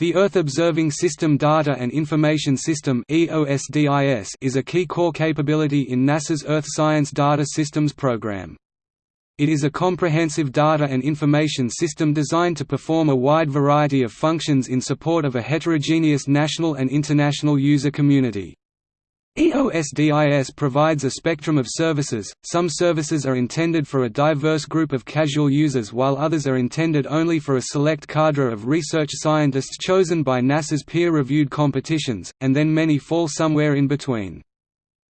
The Earth Observing System Data and Information System is a key core capability in NASA's Earth Science Data Systems program. It is a comprehensive data and information system designed to perform a wide variety of functions in support of a heterogeneous national and international user community. EOSDIS provides a spectrum of services, some services are intended for a diverse group of casual users while others are intended only for a select cadre of research scientists chosen by NASA's peer-reviewed competitions, and then many fall somewhere in between.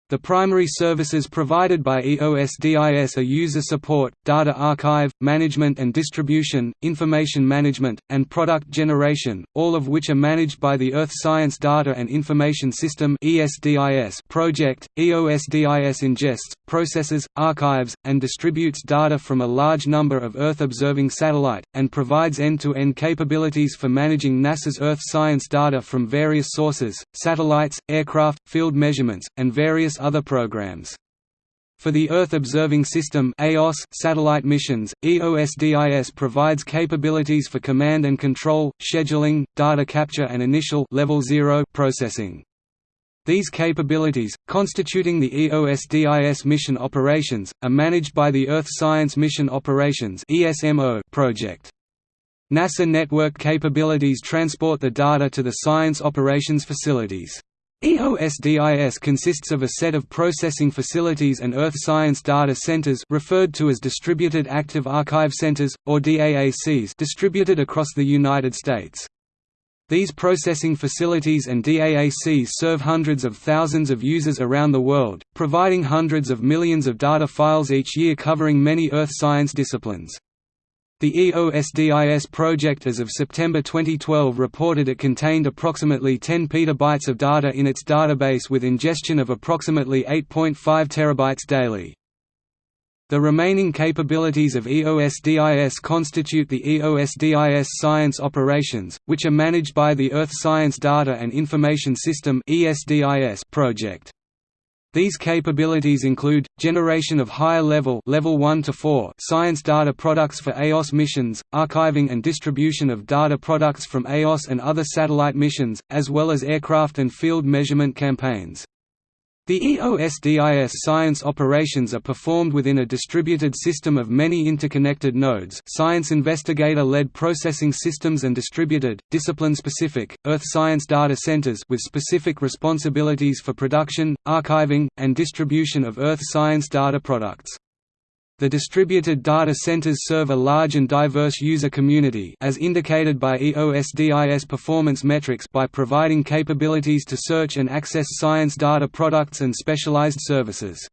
The primary services provided by EOSDIS are user support, data archive, management and distribution, information management, and product generation, all of which are managed by the Earth Science Data and Information System project. EOSDIS ingests, processes, archives, and distributes data from a large number of Earth-observing satellite, and provides end-to-end -end capabilities for managing NASA's Earth science data from various sources, satellites, aircraft, field measurements, and various other programs. For the Earth Observing System (EOS) satellite missions, EOSDIS provides capabilities for command and control, scheduling, data capture and initial level 0 processing. These capabilities, constituting the EOSDIS mission operations, are managed by the Earth Science Mission Operations project. NASA network capabilities transport the data to the science operations facilities. EOSDIS consists of a set of processing facilities and Earth Science Data Centers referred to as Distributed Active Archive Centers, or DAACs distributed across the United States. These processing facilities and DAACs serve hundreds of thousands of users around the world, providing hundreds of millions of data files each year covering many Earth science disciplines. The EOSDIS project as of September 2012 reported it contained approximately 10 petabytes of data in its database with ingestion of approximately 8.5 terabytes daily. The remaining capabilities of EOSDIS constitute the EOSDIS Science Operations, which are managed by the Earth Science Data and Information System project. These capabilities include, generation of higher level, level 1 to 4 science data products for EOS missions, archiving and distribution of data products from EOS and other satellite missions, as well as aircraft and field measurement campaigns. The EOSDIS science operations are performed within a distributed system of many interconnected nodes science investigator-led processing systems and distributed, discipline-specific, Earth science data centers with specific responsibilities for production, archiving, and distribution of Earth science data products. The distributed data centers serve a large and diverse user community as indicated by EOSDIS performance metrics by providing capabilities to search and access science data products and specialized services.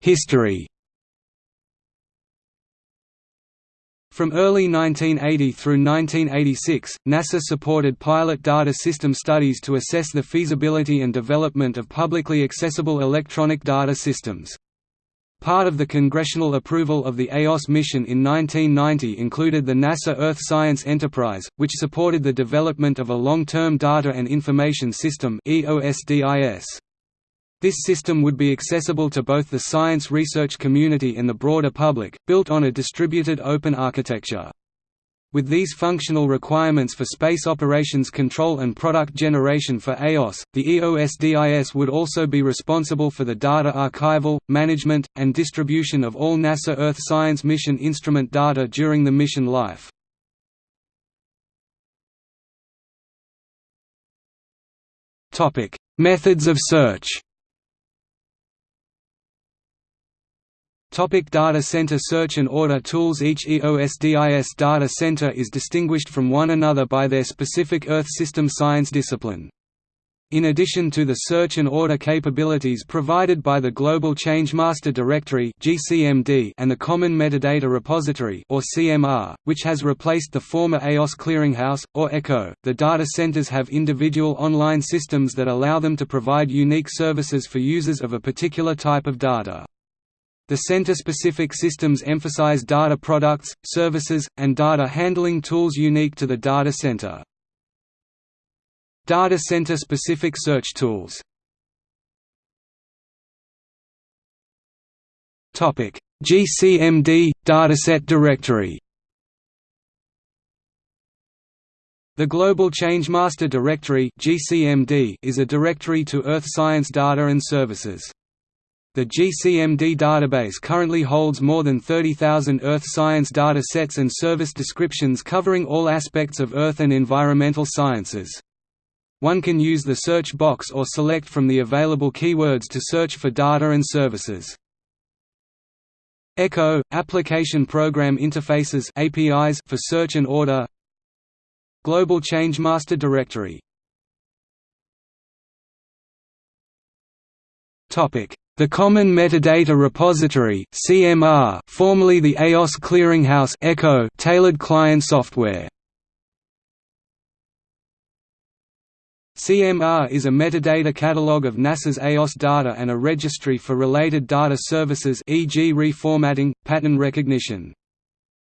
History From early 1980 through 1986, NASA supported pilot data system studies to assess the feasibility and development of publicly accessible electronic data systems. Part of the congressional approval of the EOS mission in 1990 included the NASA Earth Science Enterprise, which supported the development of a long-term data and information system EOSDIS. This system would be accessible to both the science research community and the broader public, built on a distributed open architecture. With these functional requirements for space operations control and product generation for EOS, the EOSDIS would also be responsible for the data archival, management, and distribution of all NASA Earth Science Mission instrument data during the mission life. Methods of search Topic data center search and order tools Each EOSDIS data center is distinguished from one another by their specific Earth system science discipline. In addition to the search and order capabilities provided by the Global Change Master Directory and the Common Metadata Repository or CMR, which has replaced the former EOS Clearinghouse, or ECHO, the data centers have individual online systems that allow them to provide unique services for users of a particular type of data. The center-specific systems emphasize data products, services, and data handling tools unique to the data center. Data center-specific search tools GCMD – Dataset Directory The Global Change Master Directory is a directory to earth science data and services. The GCMD database currently holds more than 30,000 earth science data sets and service descriptions covering all aspects of earth and environmental sciences. One can use the search box or select from the available keywords to search for data and services. ECHO – Application Program Interfaces APIs for search and order Global Change Master Directory The Common Metadata Repository (CMR), formerly the EOS Clearinghouse (ECHO), tailored client software. CMR is a metadata catalog of NASA's EOS data and a registry for related data services e.g. reformatting, pattern recognition.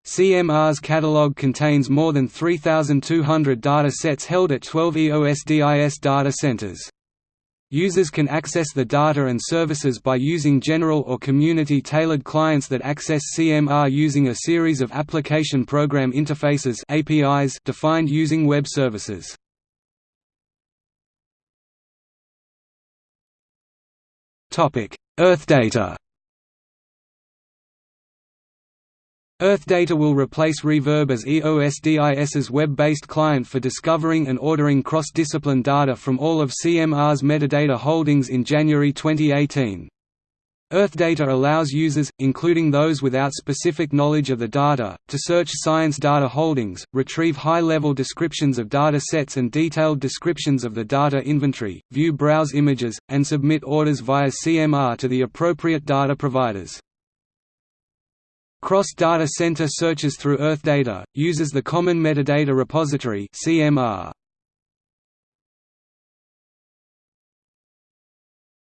CMR's catalog contains more than 3,200 data sets held at 12 EOSDIS data centers. Users can access the data and services by using general or community-tailored clients that access CMR using a series of application program interfaces APIs defined using web services. Earthdata will replace Reverb as EOSDIS's web-based client for discovering and ordering cross-discipline data from all of CMR's metadata holdings in January 2018. Earthdata allows users, including those without specific knowledge of the data, to search science data holdings, retrieve high-level descriptions of data sets and detailed descriptions of the data inventory, view browse images, and submit orders via CMR to the appropriate data providers. Cross Data Center searches through Earth data, uses the Common Metadata Repository CMR.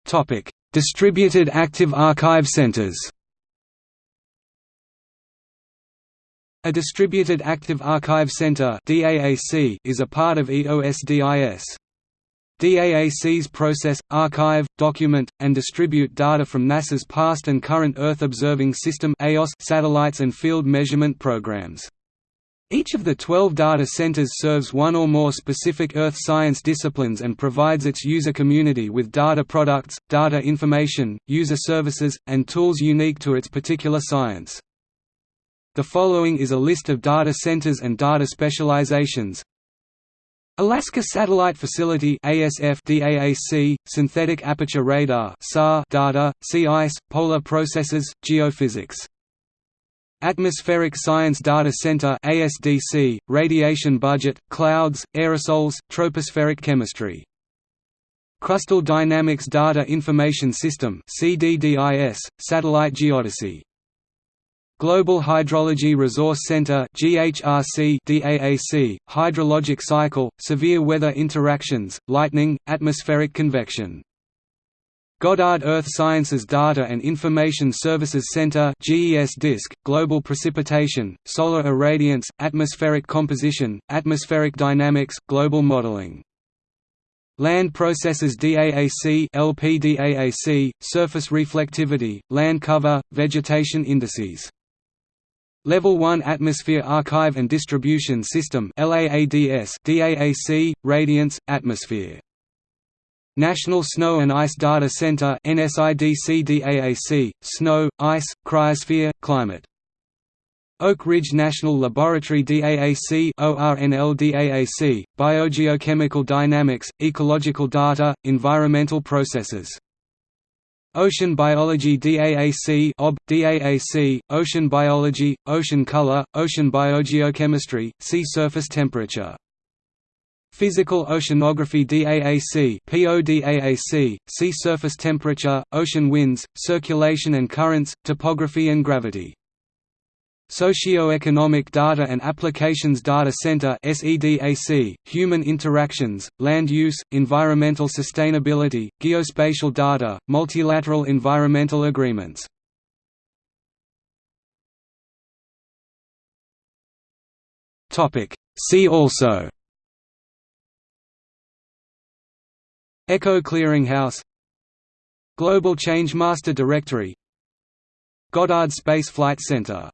Topic: Distributed Active Archive Centers. A Distributed Active Archive Center (DAAC) is a part of EOSDIS. DAACs process, archive, document, and distribute data from NASA's past and current Earth Observing System satellites and field measurement programs. Each of the 12 data centers serves one or more specific Earth science disciplines and provides its user community with data products, data information, user services, and tools unique to its particular science. The following is a list of data centers and data specializations, Alaska Satellite Facility ASF DAAC, Synthetic Aperture Radar SAR data, sea ice, polar processes, geophysics. Atmospheric Science Data Center ASDC, Radiation Budget, Clouds, Aerosols, Tropospheric Chemistry. Crustal Dynamics Data Information System CDDIS, Satellite Geodesy Global Hydrology Resource Center GHRC DAAC, hydrologic cycle, severe weather interactions, lightning, atmospheric convection. Goddard Earth Sciences Data and Information Services Center GES DISC, Global Precipitation, Solar Irradiance, Atmospheric Composition, Atmospheric Dynamics, Global Modeling. Land Processes DAAC LPDAAC, Surface Reflectivity, Land Cover, Vegetation Indices Level 1 Atmosphere Archive and Distribution System DAAC Radiance Atmosphere. National Snow and Ice Data Center NSIDC Snow Ice Cryosphere Climate. Oak Ridge National Laboratory DAAC ORNL DAAC Biogeochemical Dynamics Ecological Data Environmental Processes Ocean Biology DAAC OB, DAAC, Ocean Biology, Ocean Color, Ocean Biogeochemistry, Sea Surface Temperature. Physical Oceanography DAAC PODAAC, Sea Surface Temperature, Ocean Winds, Circulation and Currents, Topography and Gravity Socioeconomic Data and Applications Data Center SEDAC, Human Interactions, Land Use, Environmental Sustainability, Geospatial Data, Multilateral Environmental Agreements. See also ECHO Clearinghouse Global Change Master Directory Goddard Space Flight Center